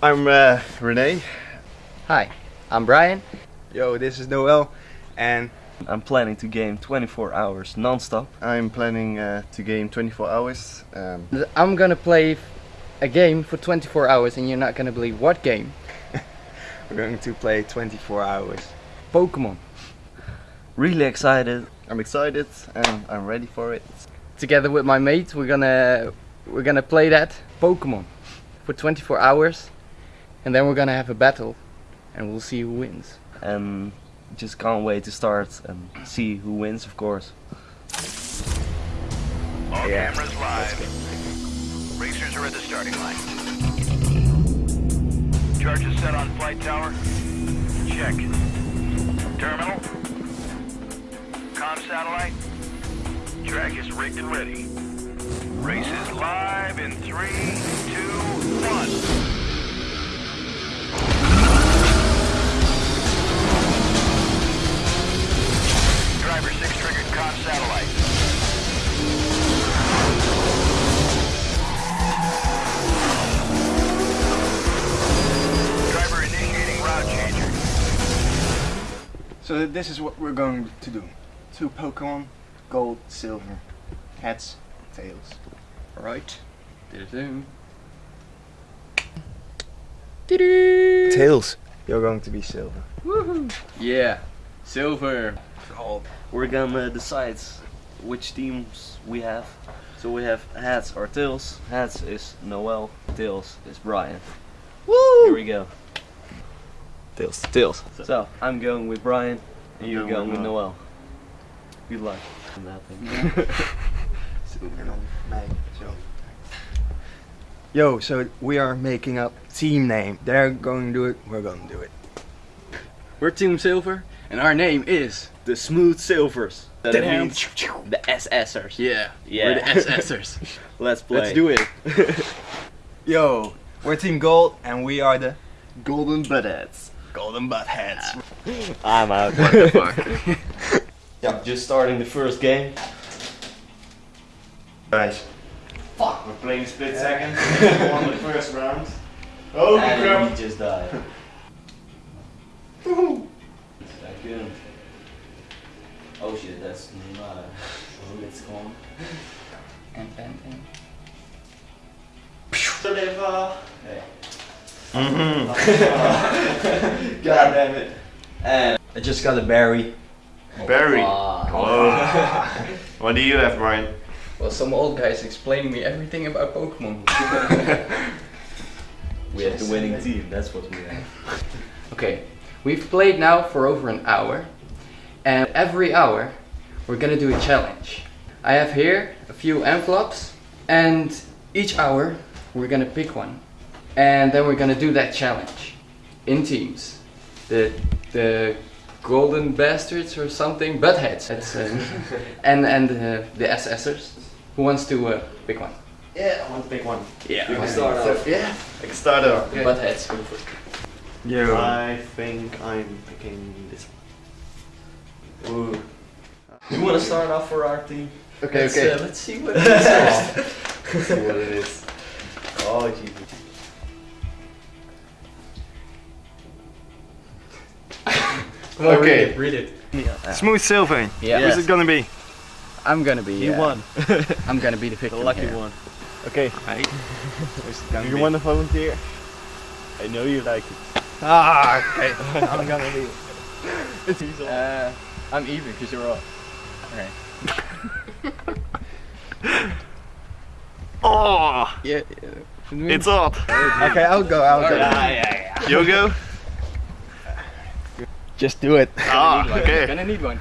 I'm uh, Renee. Hi, I'm Brian. Yo, this is Noel, and I'm planning to game 24 hours non-stop. I'm planning uh, to game 24 hours. Um, I'm gonna play a game for 24 hours and you're not gonna believe what game. we're going to play 24 hours. Pokemon. Really excited. I'm excited and I'm ready for it. Together with my mate, we're gonna we're gonna play that Pokemon for 24 hours, and then we're gonna have a battle, and we'll see who wins. And just can't wait to start and see who wins, of course. All cameras live. Racers are at the starting line. Charges set on flight tower. Check. Terminal. Com satellite. Track is rigged and ready. Race is live in three, So this is what we're going to do. Two Pokemon, gold, silver, heads, tails. Alright. Tails. You're going to be silver. Yeah, silver. Gold. We're gonna decide which teams we have. So we have heads or tails. Heads is Noel, tails is Brian. Woo! Here we go. Tails. Tails. So I'm going with Brian and you're going going with with Noel. Good luck on that thing. Yo, so we are making up team name. They're going to do it, we're going to do it. We're Team Silver, and our name is. the smooth silvers. That Ta-dam. means the SSers. Yeah, Yeah. we're the SSers. Let's play. Let's do it. Yo, we're team gold and we are the Golden Buttheads. Golden butt heads. I'm out. yeah, just starting the first game. Guys. Fuck, we're playing split second. Won the first round. Oh, and crap. he just died. Second. Oh shit, that's not a it's gone. and, and, and. Deliver. Hey. Mm-hmm. God damn it. And I just got a berry. Barry. Ah. Oh. what do you have, Brian? Well, some old guys explaining me everything about Pokemon. we have the winning team, that's what we have. Okay, we've played now for over an hour, and every hour we're gonna do a challenge. I have here a few envelopes, and each hour we're gonna pick one, and then we're gonna do that challenge in teams. The the golden bastards or something, buttheads. That's uh, and and uh, the SSers. Who wants to uh, pick one? Yeah, I want to pick one. Yeah, You can start off. Yeah. I can start off. The buttheads. Go first. Yo. I think I'm picking this one. Ooh. You wanna start off for our team? Okay, let's, okay. Uh, let's see what it is. Let's see what it is. Oh, Jesus. Oh, Okay. read it. Read it. Smooth silver. Yeah. Who's it gonna be? I'm gonna be. You uh, won. I'm gonna be the the lucky here. one. Okay. Who's it gonna Do you be? want to volunteer? I know you like it. Ah, okay. I'm gonna be. It's Uh, I'm even because you're up. Alright. Oh, Yeah. it's hot. Okay, I'll go. I'll go. Yeah, yeah, yeah. You go. Just do it. Ah, okay. Gonna need one.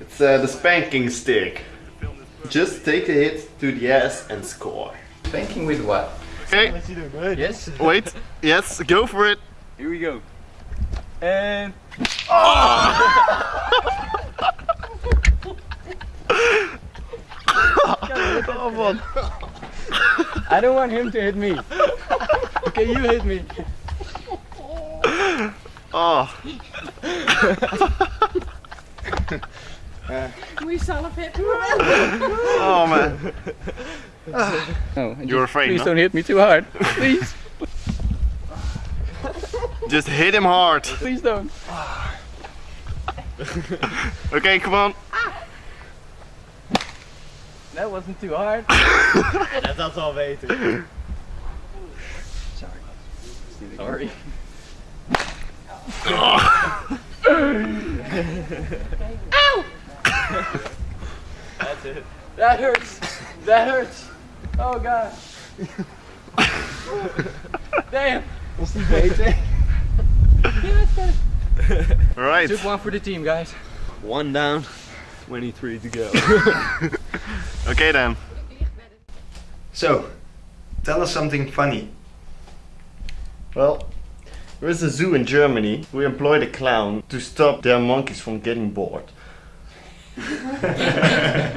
It's uh, the spanking stick. Just take a hit to the ass and score. Spanking with what? Okay. Yes. Wait. Yes. Go for it. Here we go. And Oh man. I don't want him to hit me. Okay, you hit me. Oh. We zelf hit. Oh man. Oh, no, You're just afraid, Please no? don't hit me too hard. Please. Just hit him hard. Please don't. Okay, come on. That wasn't too hard. Dat had wel weten. Sorry. Oh. That's it. That hurts. That hurts. Oh god. Damn. Was die beter? Alright. Took one for the team, guys. One down, 23 to go. Okay then. So, tell us something funny. Well, there is a zoo in Germany who employed a clown to stop their monkeys from getting bored.